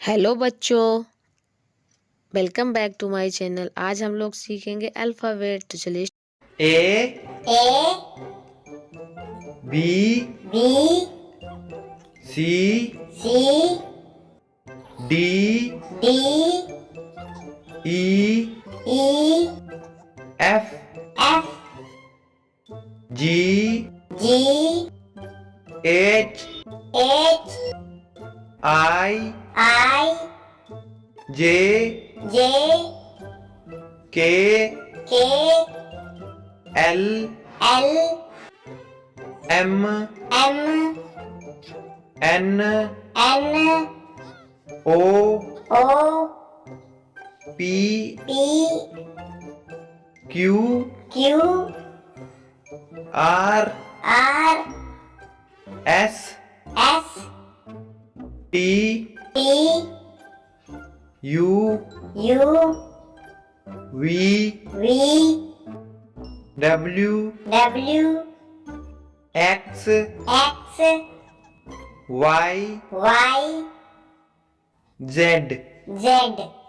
hello बच्चों welcome back to my channel आज हम लोग सीखेंगे अल्फ़ाबेट तो चलिए A A B B C C D D E E F F G G H H I I J J K K L L M M N N O O P P Q Q R R S S T T U U V V W W X X Y Y Z Z